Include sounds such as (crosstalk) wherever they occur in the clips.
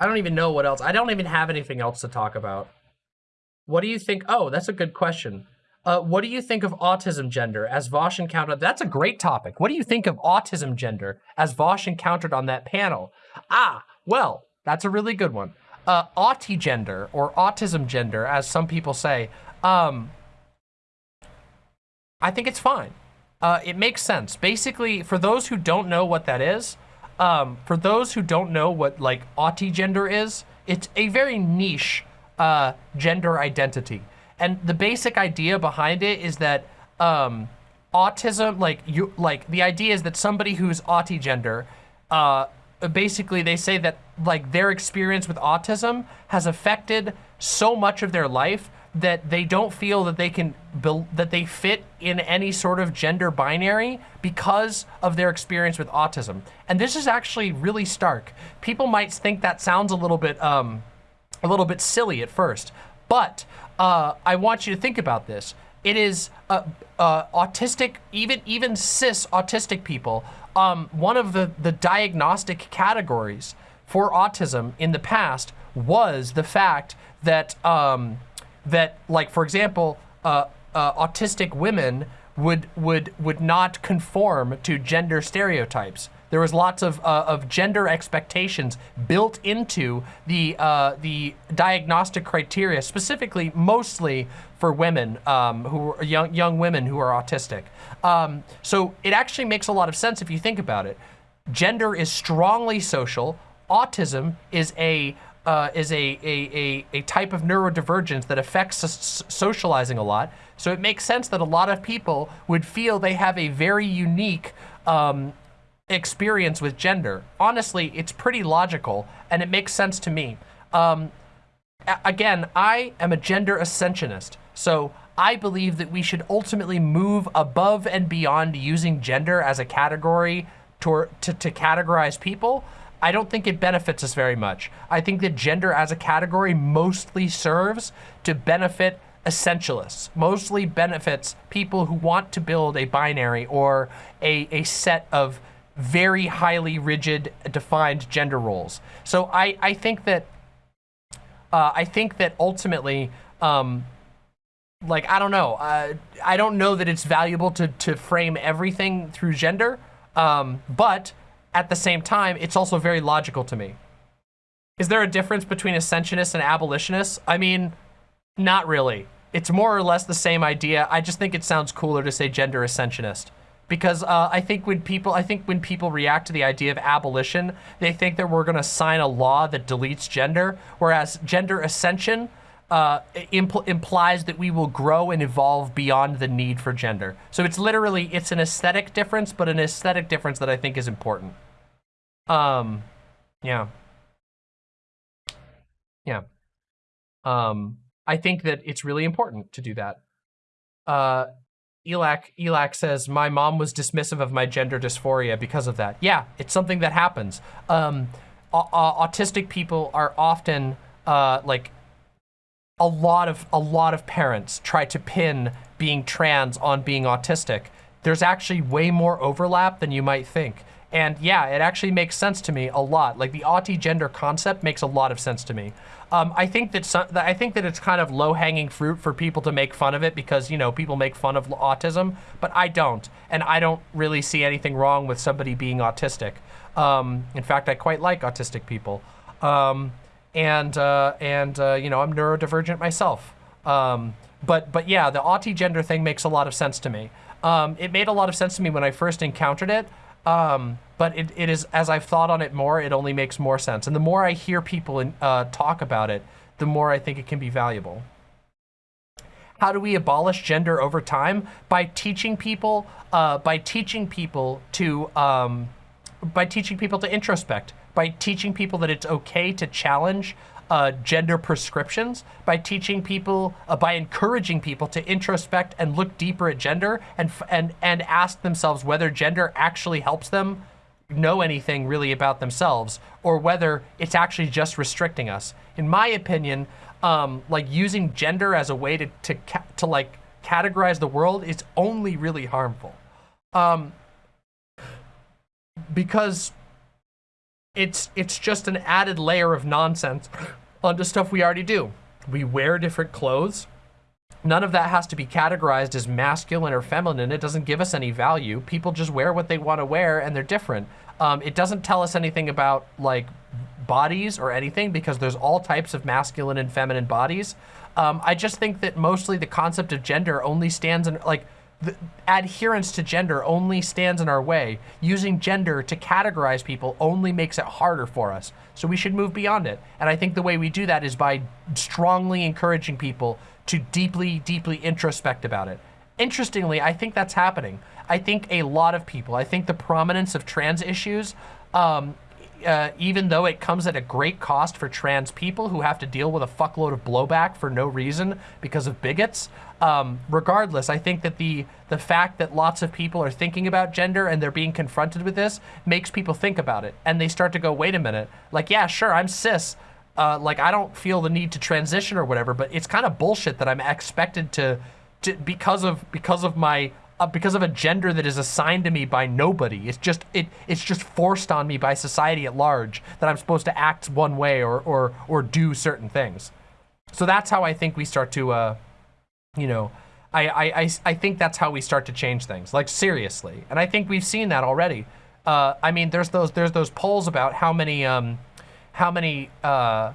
I don't even know what else. I don't even have anything else to talk about. What do you think? Oh, that's a good question. Uh, what do you think of autism gender as Vaush encountered? That's a great topic. What do you think of autism gender as Vaush encountered on that panel? Ah, well, that's a really good one. Uh, gender or autism gender, as some people say, um, I think it's fine. Uh, it makes sense. Basically, for those who don't know what that is, um, for those who don't know what like gender is, it's a very niche uh, gender identity. And the basic idea behind it is that um, autism, like you, like the idea is that somebody who's autigender, uh, basically they say that like their experience with autism has affected so much of their life that they don't feel that they can that they fit in any sort of gender binary because of their experience with autism. And this is actually really stark. People might think that sounds a little bit um, a little bit silly at first, but uh, I want you to think about this. It is uh, uh, autistic, even even cis autistic people. Um, one of the the diagnostic categories for autism in the past was the fact that um, that, like for example, uh, uh, autistic women would would would not conform to gender stereotypes. There was lots of, uh, of gender expectations built into the, uh, the diagnostic criteria, specifically mostly for women um, who are young, young women who are autistic. Um, so it actually makes a lot of sense if you think about it. Gender is strongly social. Autism is a uh, is a, a, a, a, type of neurodivergence that affects socializing a lot. So it makes sense that a lot of people would feel they have a very unique um, experience with gender. Honestly, it's pretty logical and it makes sense to me. Um, again, I am a gender ascensionist. So I believe that we should ultimately move above and beyond using gender as a category to, to, to categorize people. I don't think it benefits us very much. I think that gender as a category mostly serves to benefit essentialists, mostly benefits people who want to build a binary or a, a set of very highly rigid, defined gender roles. So I, I think that, uh, I think that ultimately, um, like, I don't know, uh, I don't know that it's valuable to, to frame everything through gender, um, but at the same time, it's also very logical to me. Is there a difference between ascensionists and abolitionists? I mean, not really. It's more or less the same idea. I just think it sounds cooler to say gender ascensionist because uh, I think when people I think when people react to the idea of abolition, they think that we're going to sign a law that deletes gender, whereas gender ascension uh, impl implies that we will grow and evolve beyond the need for gender. So it's literally it's an aesthetic difference, but an aesthetic difference that I think is important. Um, yeah, yeah. Um, I think that it's really important to do that. Uh, Elak, Elak says, my mom was dismissive of my gender dysphoria because of that. Yeah, it's something that happens. Um, autistic people are often uh, like a lot of a lot of parents try to pin being trans on being autistic. There's actually way more overlap than you might think. And yeah, it actually makes sense to me a lot. Like the autigender concept makes a lot of sense to me. Um, I think that some, I think that it's kind of low-hanging fruit for people to make fun of it because you know people make fun of autism, but I don't, and I don't really see anything wrong with somebody being autistic. Um, in fact, I quite like autistic people, um, and uh, and uh, you know I'm neurodivergent myself. Um, but but yeah, the autigender thing makes a lot of sense to me. Um, it made a lot of sense to me when I first encountered it. Um, but it, it is, as I've thought on it more, it only makes more sense. And the more I hear people in, uh, talk about it, the more I think it can be valuable. How do we abolish gender over time? By teaching people, uh, by teaching people to, um, by teaching people to introspect, by teaching people that it's okay to challenge uh, gender prescriptions by teaching people, uh, by encouraging people to introspect and look deeper at gender and, and, and ask themselves whether gender actually helps them know anything really about themselves or whether it's actually just restricting us. In my opinion, um, like using gender as a way to, to, to like categorize the world is only really harmful. Um, because it's it's just an added layer of nonsense (coughs) onto stuff we already do. We wear different clothes. None of that has to be categorized as masculine or feminine. It doesn't give us any value. People just wear what they want to wear and they're different. Um, it doesn't tell us anything about like bodies or anything because there's all types of masculine and feminine bodies. Um, I just think that mostly the concept of gender only stands in like adherence to gender only stands in our way. Using gender to categorize people only makes it harder for us. So we should move beyond it. And I think the way we do that is by strongly encouraging people to deeply, deeply introspect about it. Interestingly, I think that's happening. I think a lot of people, I think the prominence of trans issues um, uh, even though it comes at a great cost for trans people who have to deal with a fuckload of blowback for no reason because of bigots. Um, regardless, I think that the the fact that lots of people are thinking about gender and they're being confronted with this makes people think about it. And they start to go, wait a minute, like, yeah, sure, I'm cis. Uh, like, I don't feel the need to transition or whatever, but it's kind of bullshit that I'm expected to, to because of because of my uh, because of a gender that is assigned to me by nobody. It's just it it's just forced on me by society at large that I'm supposed to act one way or or or do certain things. So that's how I think we start to, uh, you know, I, I, I, I think that's how we start to change things, like seriously. And I think we've seen that already. Uh, I mean, there's those there's those polls about how many um, how many uh,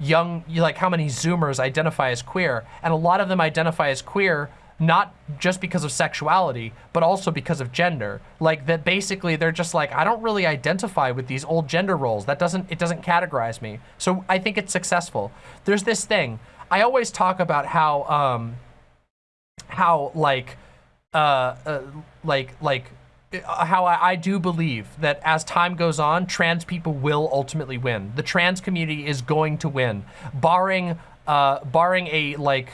young like how many Zoomers identify as queer, and a lot of them identify as queer not just because of sexuality, but also because of gender. Like that basically they're just like, I don't really identify with these old gender roles. That doesn't, it doesn't categorize me. So I think it's successful. There's this thing, I always talk about how, um, how like, uh, uh like, like, uh, how I, I, do believe that as time goes on, trans people will ultimately win. The trans community is going to win, barring, uh, barring a like,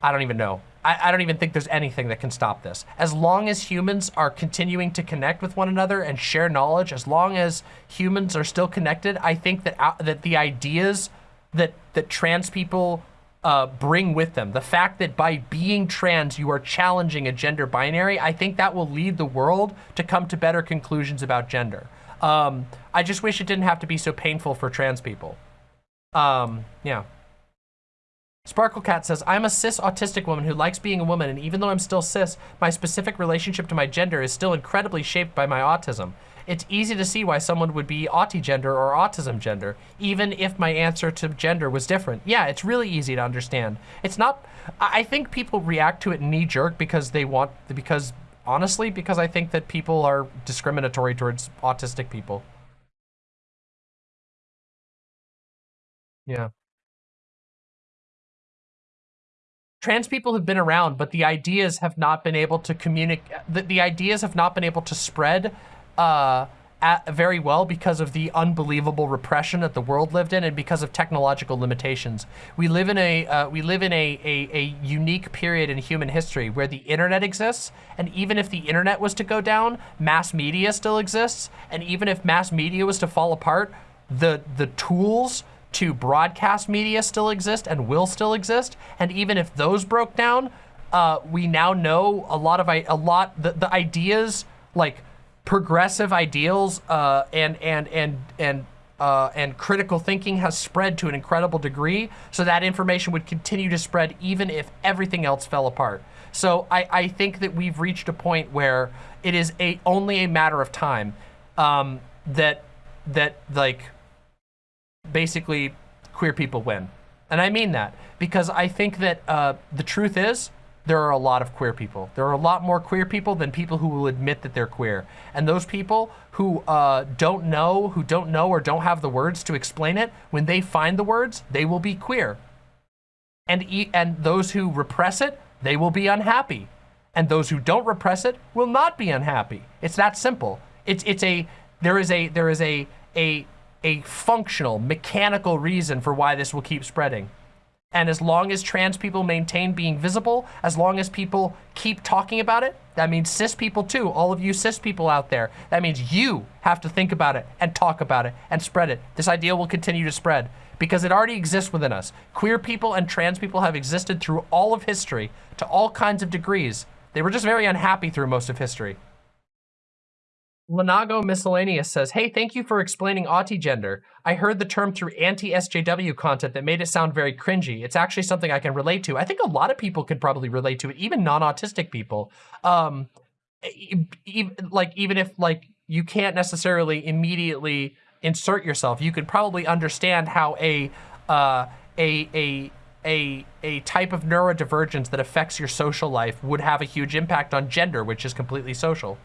I don't even know, I, I, don't even think there's anything that can stop this. As long as humans are continuing to connect with one another and share knowledge, as long as humans are still connected, I think that uh, that the ideas that that trans people uh, bring with them, the fact that by being trans you are challenging a gender binary, I think that will lead the world to come to better conclusions about gender. Um, I just wish it didn't have to be so painful for trans people. Um, yeah. Sparkle Cat says, I'm a cis autistic woman who likes being a woman, and even though I'm still cis, my specific relationship to my gender is still incredibly shaped by my autism. It's easy to see why someone would be autigender or autism gender, even if my answer to gender was different. Yeah, it's really easy to understand. It's not, I think people react to it knee jerk because they want, because honestly, because I think that people are discriminatory towards autistic people. Yeah. Trans people have been around, but the ideas have not been able to communicate, the, the, ideas have not been able to spread uh, at, very well because of the unbelievable repression that the world lived in and because of technological limitations. We live in a, uh, we live in a, a, a unique period in human history where the internet exists, and even if the internet was to go down, mass media still exists, and even if mass media was to fall apart, the, the tools to broadcast media still exist and will still exist. And even if those broke down, uh, we now know a lot of a lot the, the ideas like progressive ideals uh, and and and and uh, and critical thinking has spread to an incredible degree. So that information would continue to spread even if everything else fell apart. So I, I think that we've reached a point where it is a only a matter of time um, that that like basically queer people win. And I mean that because I think that uh, the truth is there are a lot of queer people. There are a lot more queer people than people who will admit that they're queer. And those people who uh, don't know, who don't know or don't have the words to explain it, when they find the words, they will be queer. And, e and those who repress it, they will be unhappy. And those who don't repress it will not be unhappy. It's that simple. It's, it's a, there is a, there is a, a a functional, mechanical reason for why this will keep spreading. And as long as trans people maintain being visible, as long as people keep talking about it, that means cis people too, all of you cis people out there, that means you have to think about it and talk about it and spread it. This idea will continue to spread because it already exists within us. Queer people and trans people have existed through all of history to all kinds of degrees. They were just very unhappy through most of history. Lanago Miscellaneous says, Hey, thank you for explaining autigender. I heard the term through anti-SJW content that made it sound very cringy. It's actually something I can relate to. I think a lot of people could probably relate to it, even non-autistic people. Um, like, even if like you can't necessarily immediately insert yourself, you could probably understand how a, uh, a, a, a, a type of neurodivergence that affects your social life would have a huge impact on gender, which is completely social.